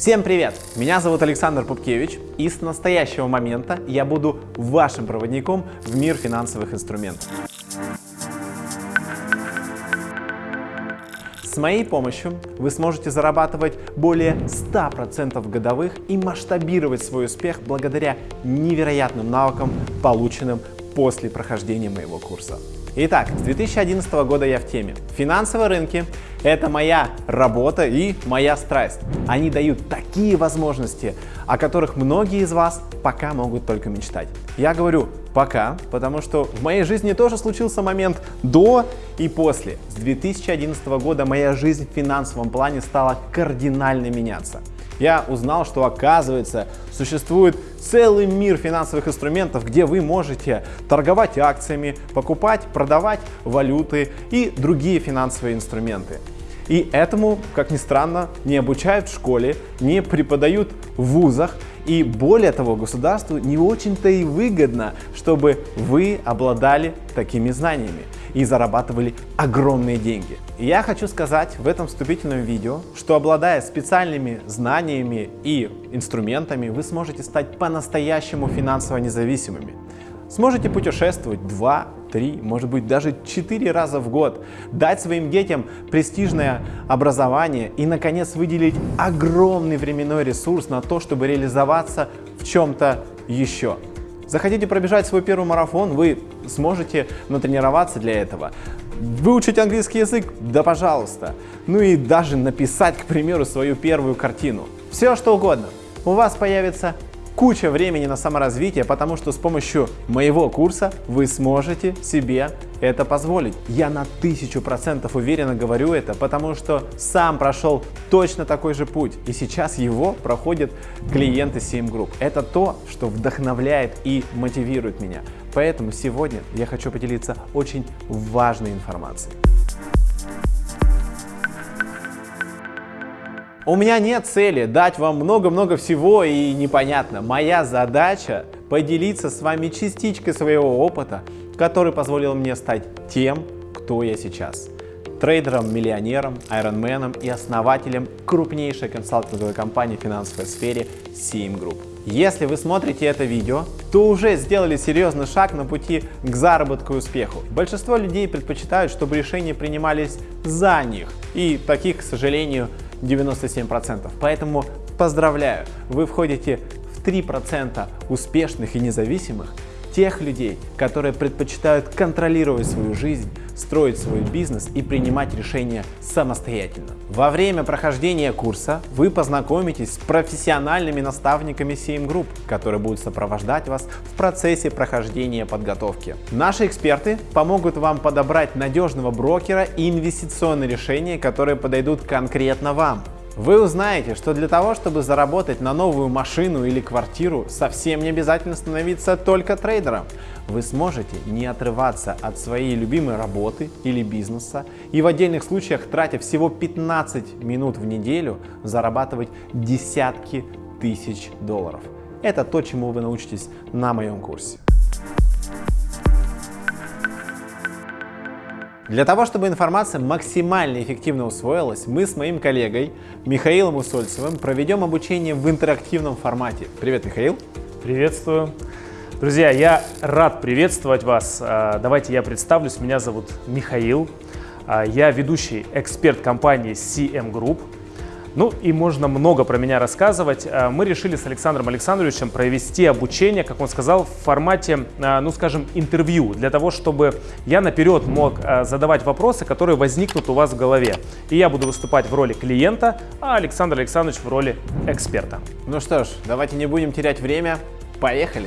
Всем привет! Меня зовут Александр Пупкевич, и с настоящего момента я буду вашим проводником в мир финансовых инструментов. С моей помощью вы сможете зарабатывать более 100% годовых и масштабировать свой успех благодаря невероятным навыкам, полученным после прохождения моего курса. Итак, с 2011 года я в теме. Финансовые рынки – это моя работа и моя страсть. Они дают такие возможности, о которых многие из вас пока могут только мечтать. Я говорю пока, потому что в моей жизни тоже случился момент до и после. С 2011 года моя жизнь в финансовом плане стала кардинально меняться я узнал, что оказывается существует целый мир финансовых инструментов, где вы можете торговать акциями, покупать, продавать валюты и другие финансовые инструменты. И этому, как ни странно, не обучают в школе, не преподают в вузах, и более того, государству не очень-то и выгодно, чтобы вы обладали такими знаниями и зарабатывали огромные деньги. И я хочу сказать в этом вступительном видео, что обладая специальными знаниями и инструментами, вы сможете стать по-настоящему финансово независимыми. Сможете путешествовать 2, 3, может быть даже 4 раза в год, дать своим детям престижное образование и, наконец, выделить огромный временной ресурс на то, чтобы реализоваться в чем-то еще. Захотите пробежать свой первый марафон, вы сможете натренироваться для этого. Выучить английский язык? Да пожалуйста. Ну и даже написать, к примеру, свою первую картину. Все что угодно. У вас появится куча времени на саморазвитие, потому что с помощью моего курса вы сможете себе это позволить. Я на тысячу процентов уверенно говорю это, потому что сам прошел точно такой же путь, и сейчас его проходят клиенты CM Group. Это то, что вдохновляет и мотивирует меня. Поэтому сегодня я хочу поделиться очень важной информацией. У меня нет цели дать вам много-много всего и непонятно. Моя задача поделиться с вами частичкой своего опыта, который позволил мне стать тем, кто я сейчас. Трейдером, миллионером, айронменом и основателем крупнейшей консалтинговой компании в финансовой сфере CM Group. Если вы смотрите это видео, то уже сделали серьезный шаг на пути к заработку и успеху. Большинство людей предпочитают, чтобы решения принимались за них. И таких, к сожалению, 97%. Поэтому поздравляю, вы входите в 3% успешных и независимых, тех людей, которые предпочитают контролировать свою жизнь, строить свой бизнес и принимать решения самостоятельно. Во время прохождения курса вы познакомитесь с профессиональными наставниками CM Group, которые будут сопровождать вас в процессе прохождения подготовки. Наши эксперты помогут вам подобрать надежного брокера и инвестиционные решения, которые подойдут конкретно вам. Вы узнаете, что для того, чтобы заработать на новую машину или квартиру, совсем не обязательно становиться только трейдером. Вы сможете не отрываться от своей любимой работы или бизнеса и в отдельных случаях, тратя всего 15 минут в неделю, зарабатывать десятки тысяч долларов. Это то, чему вы научитесь на моем курсе. Для того, чтобы информация максимально эффективно усвоилась, мы с моим коллегой Михаилом Усольцевым проведем обучение в интерактивном формате. Привет, Михаил. Приветствую. Друзья, я рад приветствовать вас. А, давайте я представлюсь. Меня зовут Михаил. А, я ведущий эксперт компании CM Group. Ну и можно много про меня рассказывать. Э, мы решили с Александром Александровичем провести обучение, как он сказал, в формате, э, ну скажем, интервью, для того, чтобы я наперед мог э, задавать вопросы, которые возникнут у вас в голове. И я буду выступать в роли клиента, а Александр Александрович в роли эксперта. Ну что ж, давайте не будем терять время. Поехали!